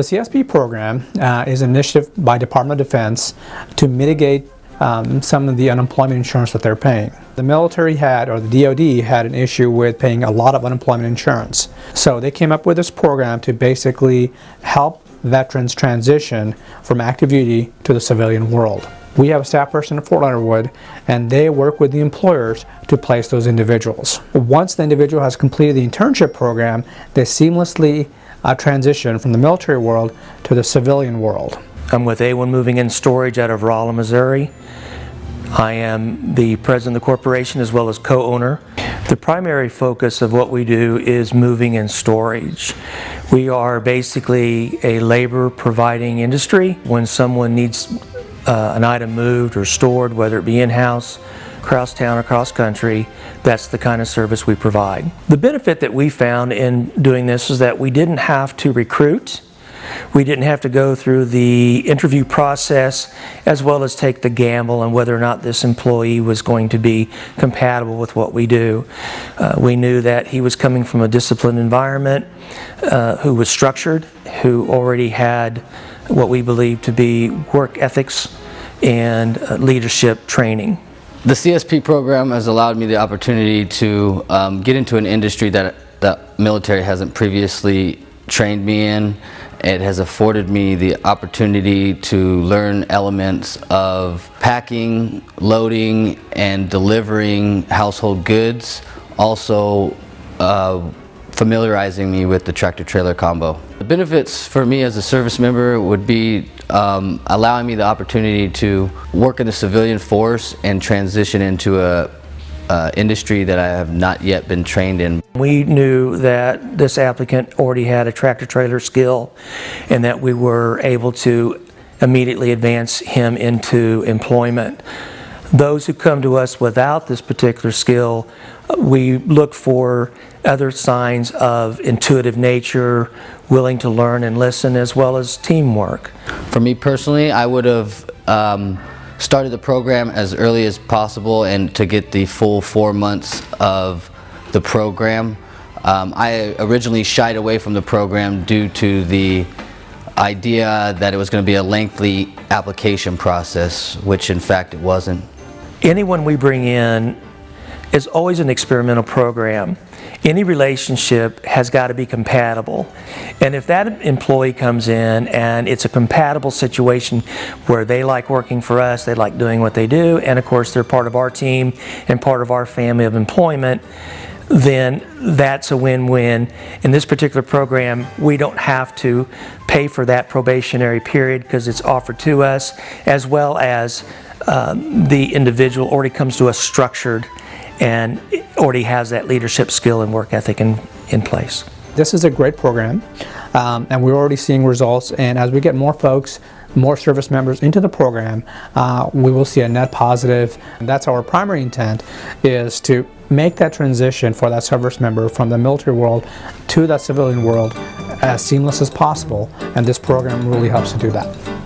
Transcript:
The CSP program uh, is an initiative by Department of Defense to mitigate um, some of the unemployment insurance that they're paying. The military had, or the DoD had an issue with paying a lot of unemployment insurance. So they came up with this program to basically help veterans transition from active duty to the civilian world. We have a staff person at Fort Leonard Wood and they work with the employers to place those individuals. Once the individual has completed the internship program, they seamlessly uh, transition from the military world to the civilian world. I'm with A1 Moving and Storage out of Rolla, Missouri. I am the president of the corporation as well as co-owner. The primary focus of what we do is moving and storage. We are basically a labor providing industry. When someone needs uh, an item moved or stored, whether it be in-house, across town across country, that's the kind of service we provide. The benefit that we found in doing this is that we didn't have to recruit we didn't have to go through the interview process as well as take the gamble on whether or not this employee was going to be compatible with what we do. Uh, we knew that he was coming from a disciplined environment, uh, who was structured, who already had what we believe to be work ethics and uh, leadership training. The CSP program has allowed me the opportunity to um, get into an industry that the military hasn't previously trained me in. It has afforded me the opportunity to learn elements of packing, loading, and delivering household goods. Also, uh, familiarizing me with the tractor-trailer combo. The benefits for me as a service member would be um, allowing me the opportunity to work in the civilian force and transition into a uh, industry that I have not yet been trained in. We knew that this applicant already had a tractor trailer skill and that we were able to immediately advance him into employment. Those who come to us without this particular skill, we look for other signs of intuitive nature, willing to learn and listen, as well as teamwork. For me personally, I would have um, started the program as early as possible and to get the full four months of the program. Um, I originally shied away from the program due to the idea that it was going to be a lengthy application process, which in fact it wasn't. Anyone we bring in is always an experimental program any relationship has got to be compatible. And if that employee comes in and it's a compatible situation where they like working for us, they like doing what they do, and of course they're part of our team and part of our family of employment, then that's a win-win. In this particular program, we don't have to pay for that probationary period because it's offered to us, as well as uh, the individual already comes to us structured and already has that leadership skill and work ethic in, in place. This is a great program um, and we're already seeing results and as we get more folks more service members into the program, uh, we will see a net positive. And that's our primary intent is to make that transition for that service member from the military world to that civilian world as seamless as possible and this program really helps to do that.